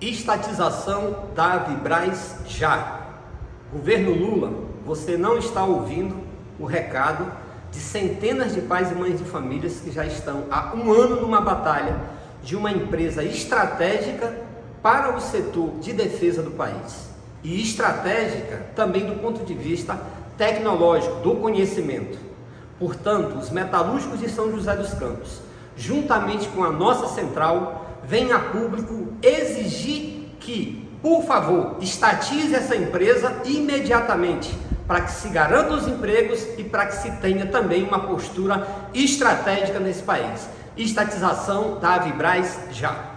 Estatização da Vibraz já. Governo Lula, você não está ouvindo o recado de centenas de pais e mães de famílias que já estão há um ano numa batalha de uma empresa estratégica para o setor de defesa do país. E estratégica também do ponto de vista tecnológico, do conhecimento. Portanto, os metalúrgicos de São José dos Campos, juntamente com a nossa central, vem a público exigir que, por favor, estatize essa empresa imediatamente para que se garantam os empregos e para que se tenha também uma postura estratégica nesse país. Estatização da Avibraz já.